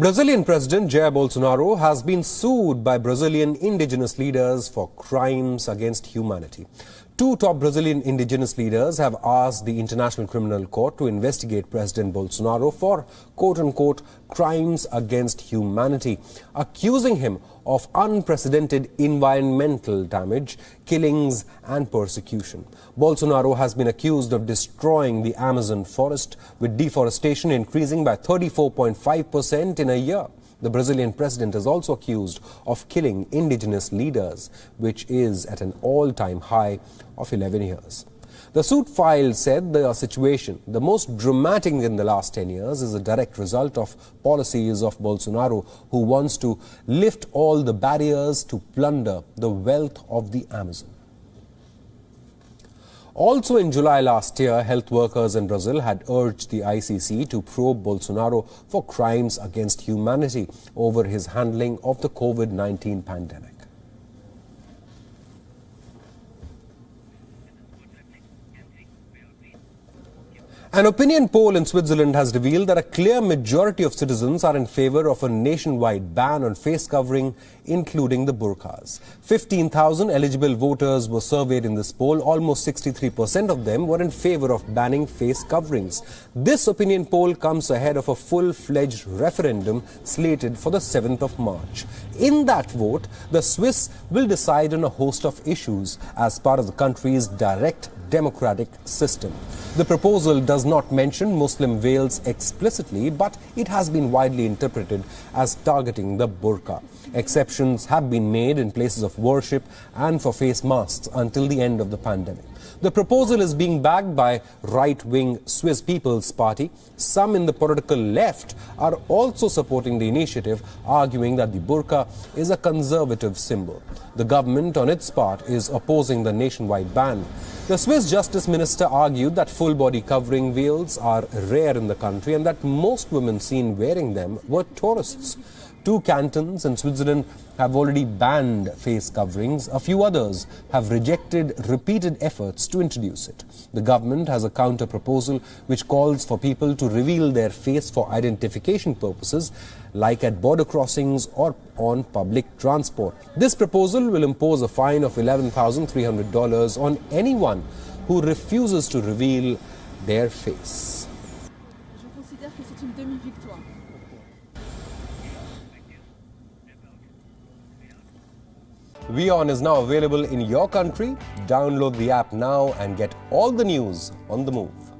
Brazilian President Jair Bolsonaro has been sued by Brazilian indigenous leaders for crimes against humanity. Two top Brazilian indigenous leaders have asked the International Criminal Court to investigate President Bolsonaro for quote-unquote crimes against humanity, accusing him of unprecedented environmental damage, killings and persecution. Bolsonaro has been accused of destroying the Amazon forest, with deforestation increasing by 34.5% in a year. The Brazilian president is also accused of killing indigenous leaders, which is at an all-time high of 11 years. The suit filed said the situation, the most dramatic in the last 10 years, is a direct result of policies of Bolsonaro, who wants to lift all the barriers to plunder the wealth of the Amazon. Also in July last year, health workers in Brazil had urged the ICC to probe Bolsonaro for crimes against humanity over his handling of the COVID-19 pandemic. An opinion poll in Switzerland has revealed that a clear majority of citizens are in favor of a nationwide ban on face covering, including the burqas. 15,000 eligible voters were surveyed in this poll. Almost 63% of them were in favor of banning face coverings. This opinion poll comes ahead of a full-fledged referendum slated for the 7th of March. In that vote, the Swiss will decide on a host of issues as part of the country's direct democratic system. The proposal does not mention Muslim veils explicitly, but it has been widely interpreted as targeting the burqa. Exceptions have been made in places of worship and for face masks until the end of the pandemic. The proposal is being backed by right-wing Swiss People's Party. Some in the political left are also supporting the initiative, arguing that the burqa is a conservative symbol. The government, on its part, is opposing the nationwide ban. The Swiss Justice Minister argued that full body covering veils are rare in the country and that most women seen wearing them were tourists. Two cantons in Switzerland have already banned face coverings. A few others have rejected repeated efforts to introduce it. The government has a counter proposal which calls for people to reveal their face for identification purposes, like at border crossings or on public transport. This proposal will impose a fine of $11,300 on anyone who refuses to reveal their face. Je considère que c'est une demi-victoire. WION is now available in your country. Download the app now and get all the news on the move.